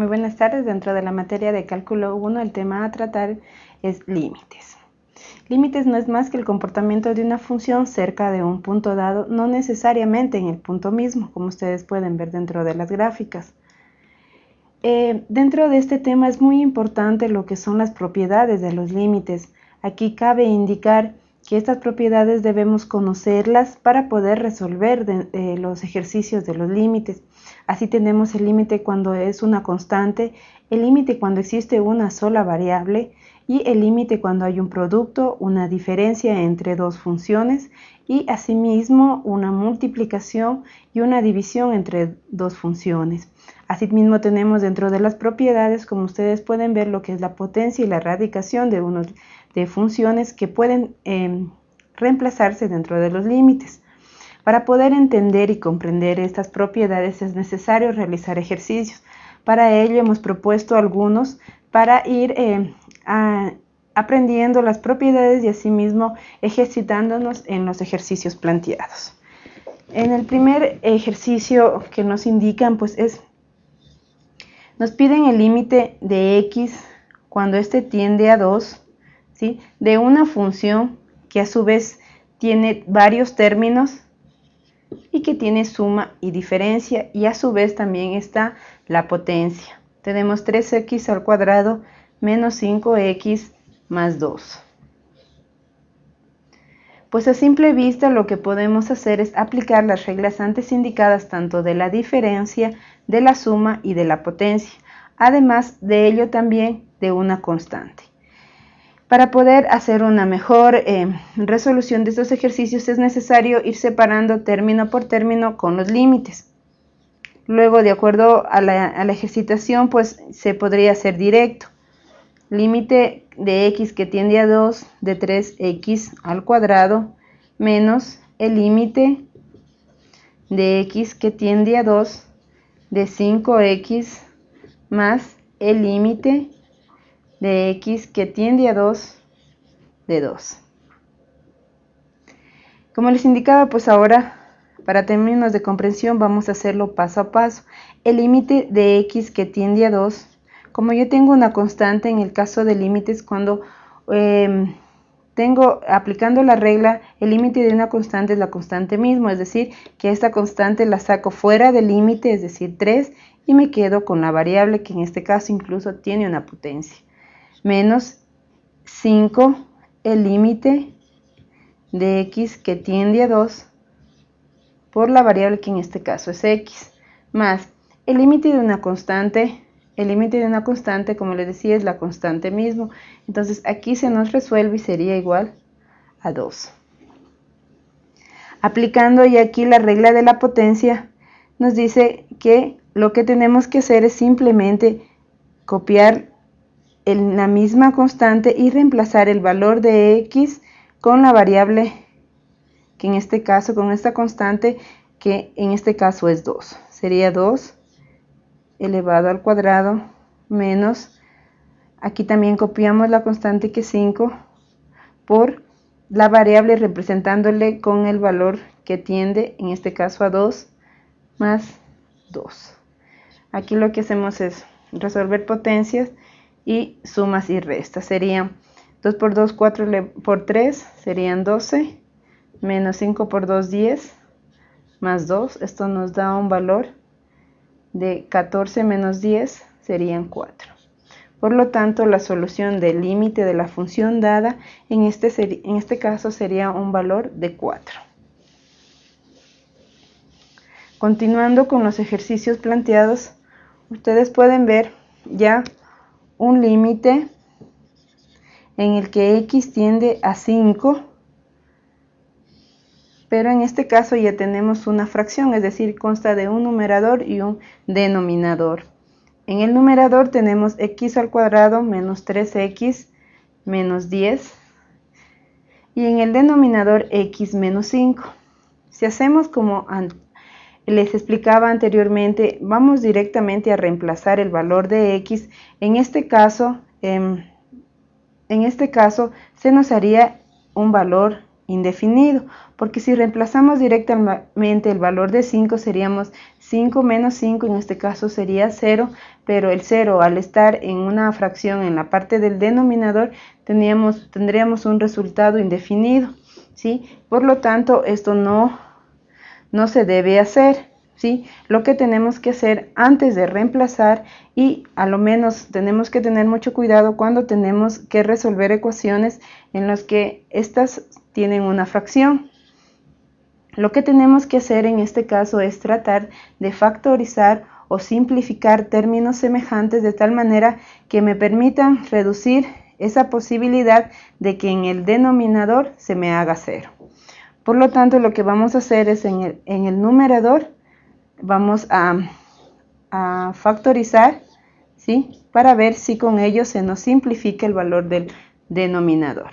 Muy buenas tardes. Dentro de la materia de cálculo 1, el tema a tratar es límites. Límites no es más que el comportamiento de una función cerca de un punto dado, no necesariamente en el punto mismo, como ustedes pueden ver dentro de las gráficas. Eh, dentro de este tema es muy importante lo que son las propiedades de los límites. Aquí cabe indicar que estas propiedades debemos conocerlas para poder resolver eh, los ejercicios de los límites. Así tenemos el límite cuando es una constante, el límite cuando existe una sola variable y el límite cuando hay un producto, una diferencia entre dos funciones y asimismo una multiplicación y una división entre dos funciones. Asimismo tenemos dentro de las propiedades, como ustedes pueden ver, lo que es la potencia y la radicación de, funciones que pueden em, reemplazarse dentro de los límites. Para poder entender y comprender estas propiedades es necesario realizar ejercicios. Para ello hemos propuesto algunos para ir em, aprendiendo las propiedades y asimismo ejercitándonos en los ejercicios planteados. En el primer ejercicio que nos indican, pues es, nos piden el límite de x cuando éste tiende a 2, ¿sí? de una función que a su vez tiene varios términos y que tiene suma y diferencia y a su vez también está la potencia. Tenemos 3x al cuadrado menos 5x más 2. Pues a simple vista lo que podemos hacer es aplicar las reglas antes indicadas tanto de la diferencia, de la suma y de la potencia, además de ello también de una constante. Para poder hacer una mejor eh, resolución de estos ejercicios es necesario ir separando término por término con los límites. Luego, de acuerdo a la, a la ejercitación, pues se podría hacer directo límite de x que tiende a 2 de 3x al cuadrado menos el límite de x que tiende a 2 de 5x más el límite de x que tiende a 2 de 2. Como les indicaba, pues ahora para términos de comprensión vamos a hacerlo paso a paso. El límite de x que tiende a 2 como yo tengo una constante en el caso de límites, cuando em, tengo aplicando la regla, el límite de una constante es la constante mismo, es decir, que esta constante la saco fuera del límite, es decir, 3, y me quedo con la variable que en este caso incluso tiene una potencia, menos 5, el límite de x que tiende a 2 por la variable que en este caso es x, más el límite de una constante el límite de una constante, como les decía, es la constante mismo. Entonces aquí se nos resuelve y sería igual a 2. Aplicando ya aquí la regla de la potencia, nos dice que lo que tenemos que hacer es simplemente copiar la misma constante y reemplazar el valor de x con la variable que en este caso, con esta constante, que en este caso es 2. Sería 2 elevado al cuadrado menos, aquí también copiamos la constante que es 5 por la variable representándole con el valor que tiende, en este caso a 2, más 2. Aquí lo que hacemos es resolver potencias y sumas y restas. Serían 2 por 2, 4 por 3, serían 12, menos 5 por 2, 10, más 2. Esto nos da un valor de 14 menos 10 serían 4. Por lo tanto, la solución del límite de la función dada en este, en este caso sería un valor de 4. Continuando con los ejercicios planteados, ustedes pueden ver ya un límite en el que x tiende a 5 pero en este caso ya tenemos una fracción, es decir, consta de un numerador y un denominador. En el numerador tenemos x al cuadrado menos 3x menos 10 y en el denominador x menos 5. Si hacemos como les explicaba anteriormente, vamos directamente a reemplazar el valor de x. En este caso, em, en este caso se nos haría un valor indefinido, porque si reemplazamos directamente el valor de 5 seríamos 5 menos 5, en este caso sería 0, pero el 0 al estar en una fracción en la parte del denominador tendríamos, un resultado indefinido, ¿sí? Por lo tanto, esto no, no se debe hacer. ¿Sí? Lo que tenemos que hacer antes de reemplazar y a lo menos tenemos que tener mucho cuidado cuando tenemos que resolver ecuaciones en las que estas tienen una fracción. Lo que tenemos que hacer en este caso es tratar de factorizar o simplificar términos semejantes de tal manera que me permitan reducir esa posibilidad de que en el denominador se me haga cero. Por lo tanto, lo que vamos a hacer es en el, en el numerador, vamos a, a factorizar, ¿sí? Para ver si con ello se nos simplifica el valor del denominador.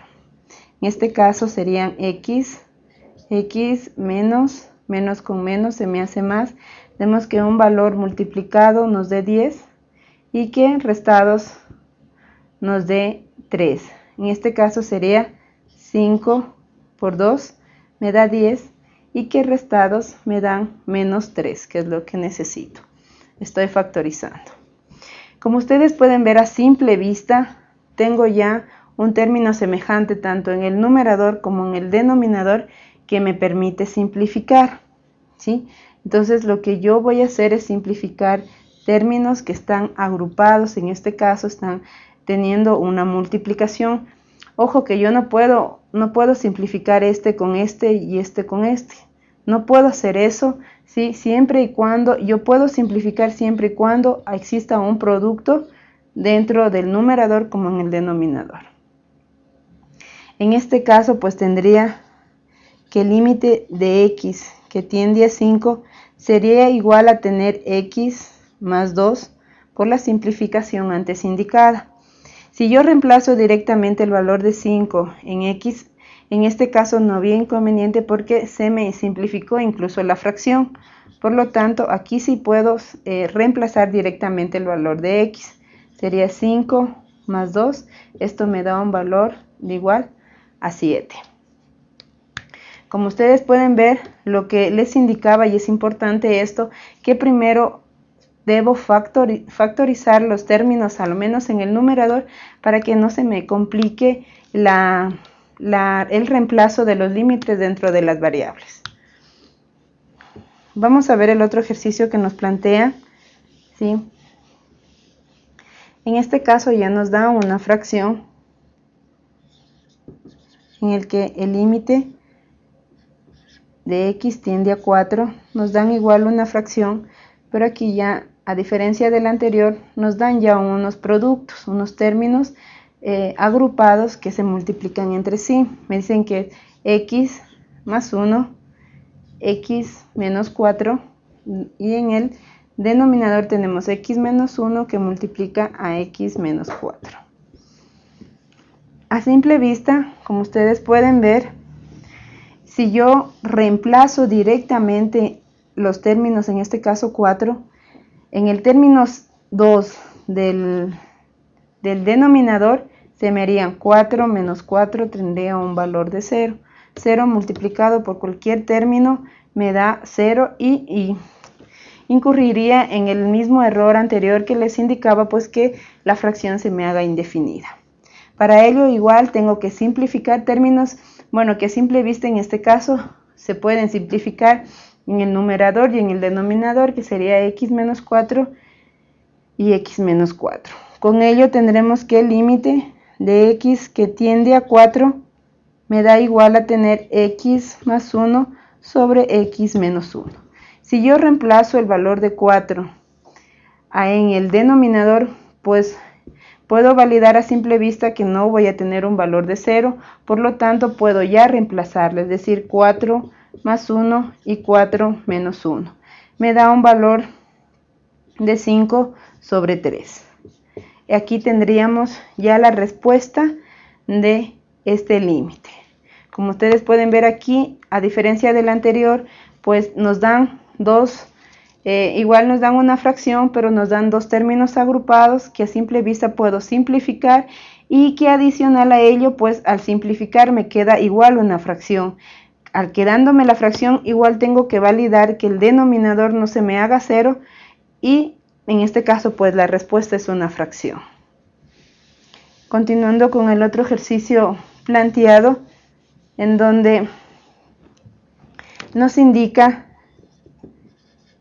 En este caso serían x, x menos, menos con menos se me hace más. Vemos que un valor multiplicado nos dé 10 y que restados nos dé 3. En este caso sería 5 por 2 me da 10 y que restados me dan menos 3, que es lo que necesito. Estoy factorizando. Como ustedes pueden ver a simple vista, tengo ya un término semejante tanto en el numerador como en el denominador que me permite simplificar. ¿sí? Entonces lo que yo voy a hacer es simplificar términos que están agrupados, en este caso están teniendo una multiplicación. Ojo que yo no puedo, no puedo simplificar este con este y este con este. No puedo hacer eso, ¿sí? siempre y cuando, yo puedo simplificar siempre y cuando exista un producto dentro del numerador como en el denominador. En este caso, pues tendría que el límite de x que tiende a 5 sería igual a tener x más 2 por la simplificación antes indicada. Si yo reemplazo directamente el valor de 5 en x, en este caso no había inconveniente porque se me simplificó incluso la fracción. Por lo tanto, aquí sí puedo eh, reemplazar directamente el valor de x. Sería 5 más 2. Esto me da un valor de igual a 7. Como ustedes pueden ver, lo que les indicaba, y es importante esto, que primero debo factorizar los términos, al menos en el numerador, para que no se me complique el reemplazo de los límites dentro de las variables. Vamos a ver el otro ejercicio que nos plantea. ¿sí? En este caso ya nos da una fracción en el que el límite de x tiende a 4, nos dan igual una fracción, pero aquí ya, a diferencia del anterior, nos dan ya unos productos, unos términos eh, agrupados que se multiplican entre sí. Me dicen que x más 1, x menos 4, y en el denominador tenemos x menos 1 que multiplica a x menos 4. A simple vista, como ustedes pueden ver, si yo reemplazo directamente los términos, en este caso 4, en el término 2 del, denominador se me harían 4 menos 4 tendría un valor de 0. 0 multiplicado por cualquier término me da 0 y, y, incurriría en el mismo error anterior que les indicaba, pues que la fracción se me haga indefinida. Para ello igual tengo que simplificar términos, bueno, que a simple vista en este caso se pueden simplificar en el numerador y en el denominador, que sería x menos 4 y x menos 4. Con ello tendremos que el límite de x que tiende a 4 me da igual a tener x más 1 sobre x menos 1. Si yo reemplazo el valor de 4 en el denominador, pues Puedo validar a simple vista que no voy a tener un valor de 0, por lo tanto puedo ya reemplazarle, es decir, 4 más 1 y 4 menos 1. Me da un valor de 5 sobre 3. Aquí tendríamos ya la respuesta de este límite. Como ustedes pueden ver aquí, a diferencia del anterior, pues nos dan dos eh, igual nos dan una fracción, pero nos dan dos términos agrupados que a simple vista puedo simplificar y que adicional a ello, pues al simplificar me queda igual una fracción. Al quedándome la fracción, igual tengo que validar que el denominador no se me haga cero y en este caso, pues la respuesta es una fracción. Continuando con el otro ejercicio planteado, en donde nos indica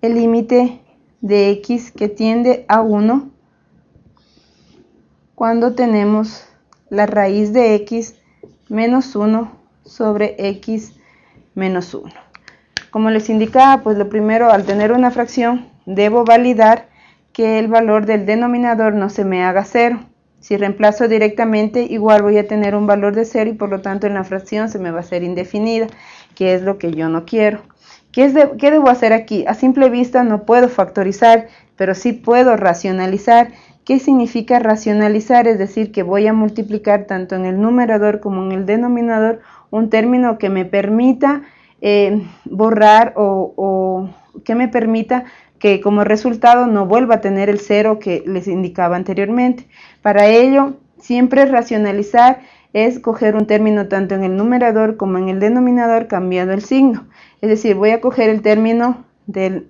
el límite de x que tiende a 1 cuando tenemos la raíz de x menos 1 sobre x menos 1. Como les indicaba, pues lo primero, al tener una fracción, debo validar que el valor del denominador no se me haga cero. Si reemplazo directamente, igual voy a tener un valor de cero y por lo tanto en la fracción se me va a hacer indefinida, que es lo que yo no quiero. ¿Qué, ¿Qué debo hacer aquí? A simple vista no puedo factorizar, pero sí puedo racionalizar. ¿Qué significa racionalizar? Es decir, que voy a multiplicar tanto en el numerador como en el denominador un término que me permita eh, borrar o, o que me permita que como resultado no vuelva a tener el cero que les indicaba anteriormente. Para ello, siempre racionalizar es coger un término tanto en el numerador como en el denominador cambiando el signo. Es decir, voy a coger el término del,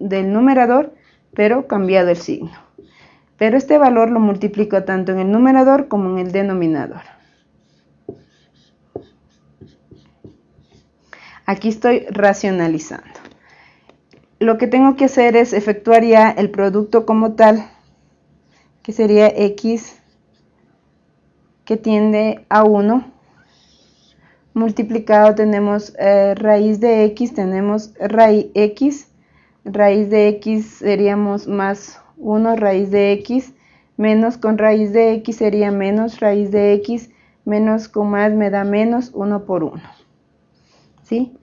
del numerador, pero cambiado el signo. Pero este valor lo multiplico tanto en el numerador como en el denominador. Aquí estoy racionalizando. Lo que tengo que hacer es efectuar ya el producto como tal, que sería x que tiende a 1, multiplicado tenemos eh, raíz de x, tenemos raíz x, raíz de x seríamos más 1 raíz de x, menos con raíz de x sería menos raíz de x, menos con más me da menos 1 por 1. ¿Sí?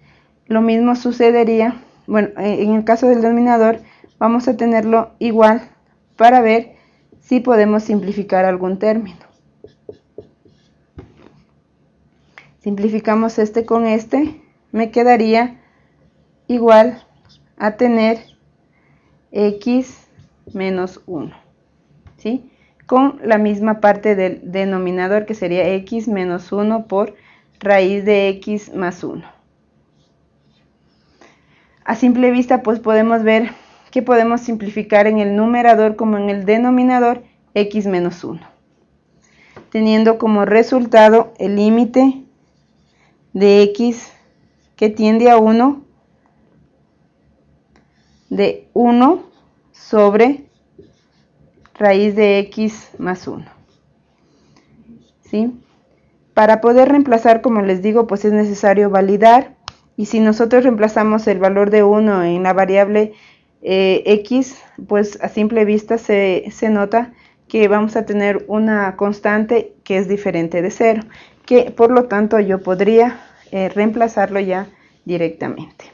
Lo mismo sucedería bueno, eh, en el caso del denominador vamos a tenerlo igual para ver si podemos simplificar algún término. Simplificamos este con este, me quedaría igual a tener x menos 1, ¿sí? Con la misma parte del denominador que sería x menos 1 por raíz de x más 1 a simple vista pues podemos ver que podemos simplificar en el numerador como en el denominador x menos 1, teniendo como resultado el límite de x que tiende a 1 de 1 sobre raíz de x más 1. ¿Sí? Para poder reemplazar, como les digo, pues es necesario validar y si nosotros reemplazamos el valor de 1 en la variable eh, x, pues a simple vista se, nota que vamos a tener una constante que es diferente de 0, que por lo tanto yo podría eh, reemplazarlo ya directamente.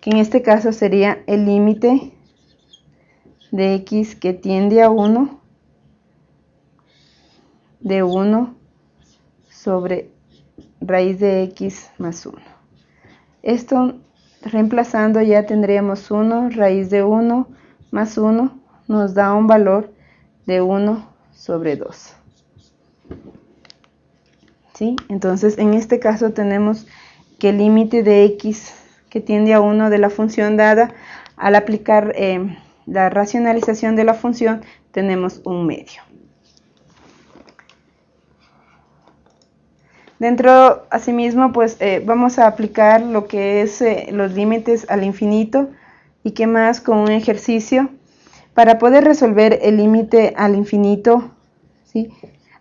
Que en este caso sería el límite de x que tiende a 1 de 1 sobre raíz de x más 1. Esto reemplazando ya tendríamos 1 raíz de 1 más 1 nos da un valor de 1 sobre 2. ¿Sí? Entonces en este caso tenemos que el límite de x que tiende a 1 de la función dada al aplicar eh, la racionalización de la función tenemos un medio. Dentro, asimismo, pues eh, vamos a aplicar lo que es eh, los límites al infinito y qué más con un ejercicio. Para poder resolver el límite al infinito, ¿sí?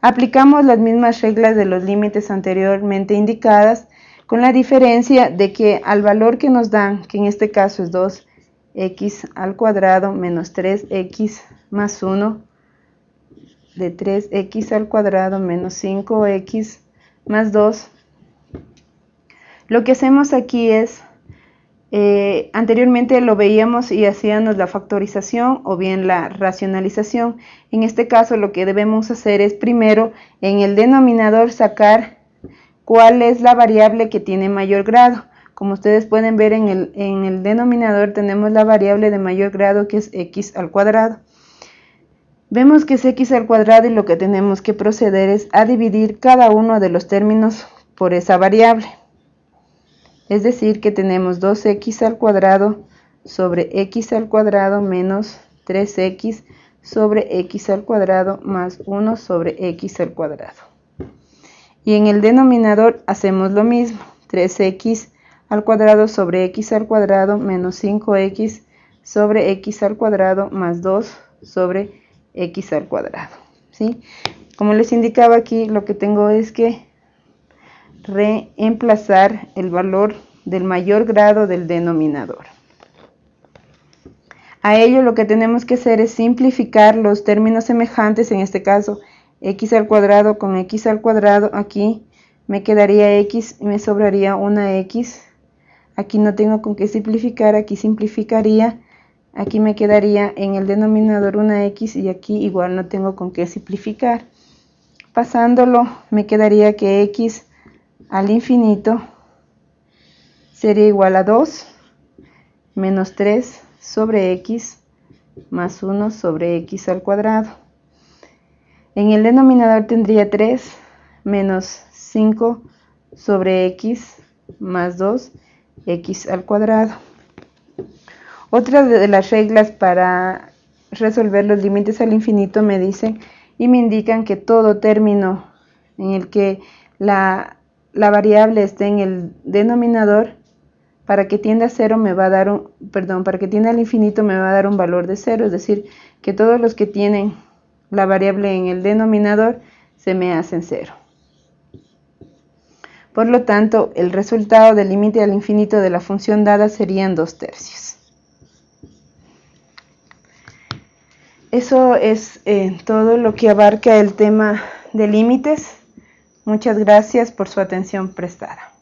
aplicamos las mismas reglas de los límites anteriormente indicadas, con la diferencia de que al valor que nos dan, que en este caso es 2x al cuadrado menos 3x más 1, de 3x al cuadrado menos 5x más 2. Lo que hacemos aquí es, eh, anteriormente lo veíamos y hacíamos la factorización o bien la racionalización. En este caso lo que debemos hacer es primero en el denominador sacar cuál es la variable que tiene mayor grado. Como ustedes pueden ver en el, en el denominador tenemos la variable de mayor grado que es x al cuadrado. Vemos que es x al cuadrado y lo que tenemos que proceder es a dividir cada uno de los términos por esa variable. Es decir, que tenemos 2x al cuadrado sobre x al cuadrado menos 3x sobre x al cuadrado más 1 sobre x al cuadrado. Y en el denominador hacemos lo mismo, 3x al cuadrado sobre x al cuadrado menos 5x sobre x al cuadrado más 2 sobre x al cuadrado. ¿sí? Como les indicaba aquí, lo que tengo es que reemplazar el valor del mayor grado del denominador. A ello lo que tenemos que hacer es simplificar los términos semejantes, en este caso x al cuadrado con x al cuadrado, aquí me quedaría x y me sobraría una x, aquí no tengo con qué simplificar, aquí simplificaría aquí me quedaría en el denominador una x y aquí igual no tengo con qué simplificar. Pasándolo me quedaría que x al infinito sería igual a 2 menos 3 sobre x más 1 sobre x al cuadrado. En el denominador tendría 3 menos 5 sobre x más 2 x al cuadrado. Otra de las reglas para resolver los límites al infinito me dicen y me indican que todo término en el que la, variable esté en el denominador, para que tienda a cero me va a dar un, perdón, para que tienda al infinito me va a dar un valor de cero, es decir, que todos los que tienen la variable en el denominador se me hacen cero. Por lo tanto, el resultado del límite al infinito de la función dada serían dos tercios. Eso es eh, todo lo que abarca el tema de límites. Muchas gracias por su atención prestada.